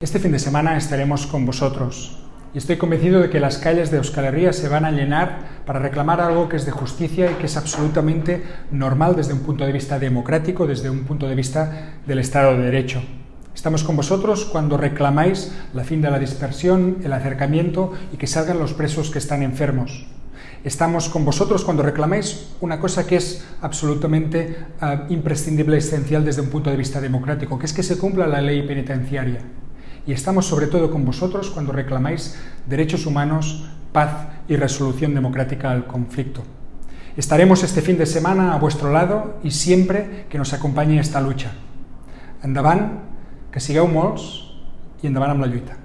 Este fin de semana estaremos con vosotros y estoy convencido de que las calles de Euskal Herria se van a llenar para reclamar algo que es de justicia y que es absolutamente normal desde un punto de vista democrático, desde un punto de vista del Estado de Derecho. Estamos con vosotros cuando reclamáis la fin de la dispersión, el acercamiento y que salgan los presos que están enfermos. Estamos con vosotros cuando reclamáis una cosa que es absolutamente uh, imprescindible, esencial desde un punto de vista democrático, que es que se cumpla la ley penitenciaria. Y estamos sobre todo con vosotros cuando reclamáis derechos humanos, paz y resolución democrática al conflicto. Estaremos este fin de semana a vuestro lado y siempre que nos acompañe esta lucha. Endavant, que sigueu molts i endavant amb la lluita.